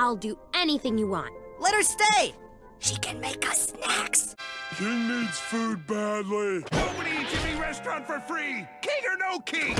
I'll do anything you want. Let her stay! She can make us snacks. King needs food badly. Nobody in any Restaurant for free! King or no king!